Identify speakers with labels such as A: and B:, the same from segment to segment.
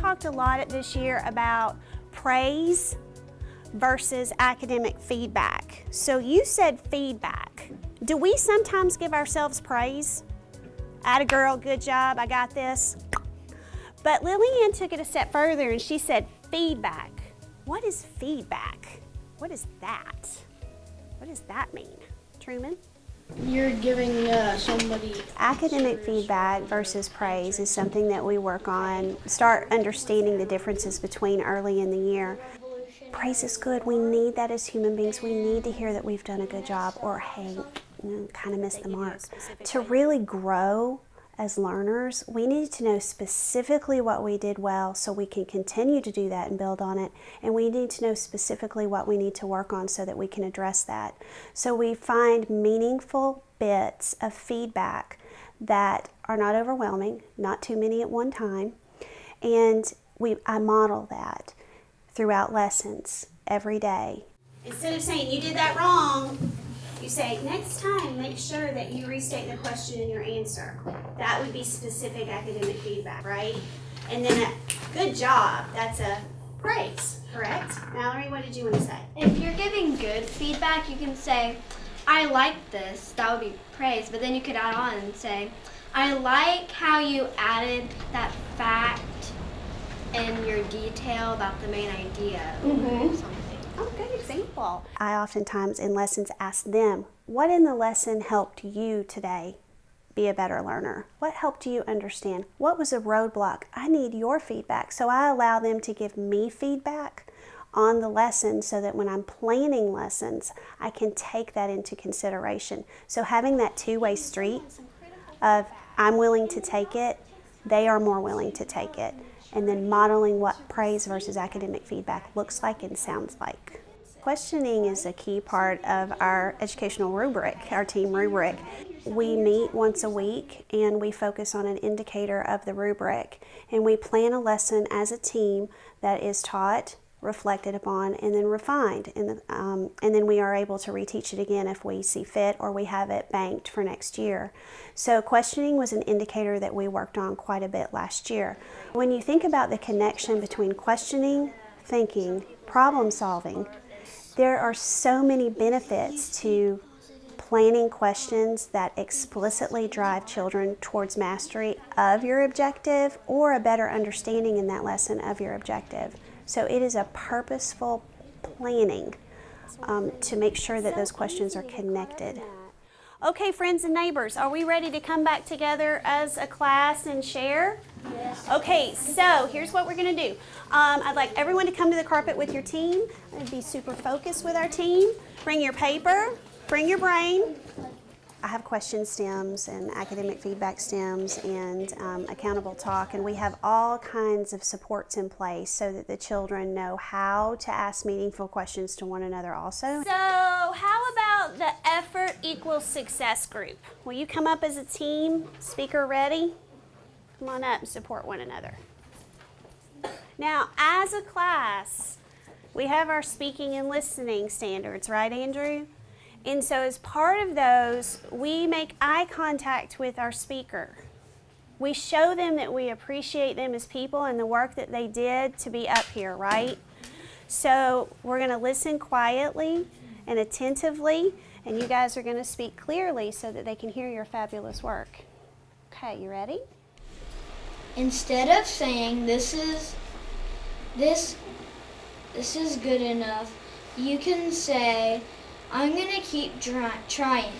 A: talked a lot this year about praise versus academic feedback. So you said feedback. Do we sometimes give ourselves praise? Atta girl, good job, I got this. But Lillian took it a step further and she said feedback. What is feedback? What is that? What does that mean? Truman?
B: You're giving uh, somebody
A: Academic feedback versus praise is something that we work on. Start understanding the differences between early in the year. Praise is good. We need that as human beings. We need to hear that we've done a good job or, hey, you know, kind of missed the mark. To really grow as learners, we need to know specifically what we did well so we can continue to do that and build on it. And we need to know specifically what we need to work on so that we can address that. So we find meaningful bits of feedback that are not overwhelming, not too many at one time. And we, I model that throughout lessons every day. Instead of saying, you did that wrong, you say, next time, make sure that you restate the question in your answer. That would be specific academic feedback, right? And then a good job, that's a praise, correct? Mallory, what did you want to say?
C: If you're giving good feedback, you can say, I like this. That would be praise. But then you could add on and say, I like how you added that fact in your detail about the main idea or
A: Mhm. Oh, good example. I oftentimes in lessons ask them, what in the lesson helped you today be a better learner? What helped you understand? What was a roadblock? I need your feedback. So I allow them to give me feedback on the lesson so that when I'm planning lessons, I can take that into consideration. So having that two-way street of I'm willing to take it, they are more willing to take it, and then modeling what praise versus academic feedback looks like and sounds like. Questioning is a key part of our educational rubric, our team rubric. We meet once a week and we focus on an indicator of the rubric and we plan a lesson as a team that is taught reflected upon and then refined and, um, and then we are able to reteach it again if we see fit or we have it banked for next year. So questioning was an indicator that we worked on quite a bit last year. When you think about the connection between questioning, thinking, problem solving, there are so many benefits to planning questions that explicitly drive children towards mastery of your objective or a better understanding in that lesson of your objective. So it is a purposeful planning um, to make sure that those questions are connected. Okay, friends and neighbors, are we ready to come back together as a class and share? Yes. Okay, so here's what we're going to do. Um, I'd like everyone to come to the carpet with your team and be super focused with our team. Bring your paper, bring your brain. I have question stems and academic feedback stems and um, accountable talk and we have all kinds of supports in place so that the children know how to ask meaningful questions to one another also. So how about the effort equals success group? Will you come up as a team? Speaker ready? Come on up and support one another. Now as a class, we have our speaking and listening standards, right Andrew? And so as part of those, we make eye contact with our speaker. We show them that we appreciate them as people and the work that they did to be up here, right? So we're going to listen quietly and attentively, and you guys are going to speak clearly so that they can hear your fabulous work. Okay, you ready?
B: instead of saying this is this this is good enough, you can say I'm going to keep trying.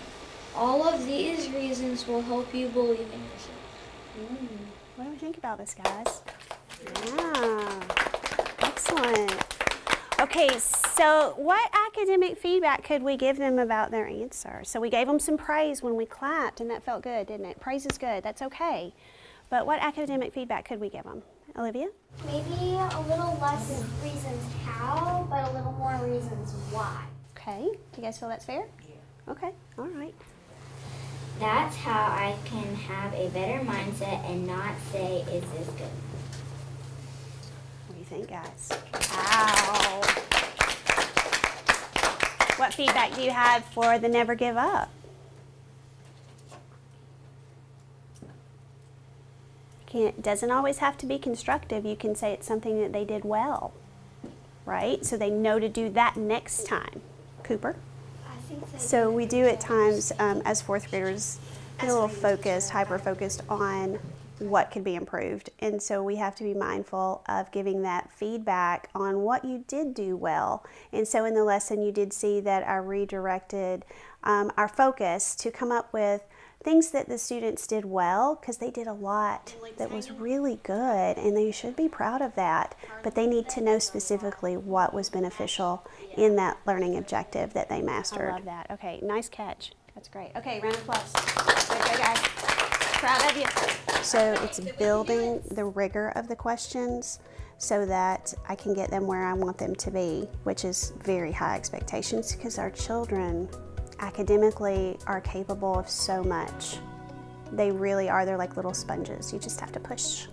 B: All of these reasons will help you believe in yourself.
A: Mm. What do we think about this, guys? Yeah, excellent. Okay, so what academic feedback could we give them about their answer? So we gave them some praise when we clapped, and that felt good, didn't it? Praise is good, that's okay. But what academic feedback could we give them? Olivia?
D: Maybe a little less reasons how, but a little more reasons why.
A: Okay, do you guys feel that's fair? Yeah. Okay, all right.
E: That's how I can have a better mindset and not say, is this good?
A: What do you think, guys? Wow. What feedback do you have for the never give up? Can't, doesn't always have to be constructive. You can say it's something that they did well, right? So they know to do that next time. Cooper?
D: I think they
A: So we do at times, um, as fourth graders, get a little focused, hyper-focused on what could be improved. And so we have to be mindful of giving that feedback on what you did do well. And so in the lesson, you did see that I redirected um, our focus to come up with things that the students did well because they did a lot that was really good and they should be proud of that but they need to know specifically what was beneficial in that learning objective that they mastered i love that. Okay nice catch. That's great. Okay round of applause. Good, good guys. Proud of you. So it's building the rigor of the questions so that i can get them where i want them to be which is very high expectations because our children academically are capable of so much. They really are. They're like little sponges. You just have to push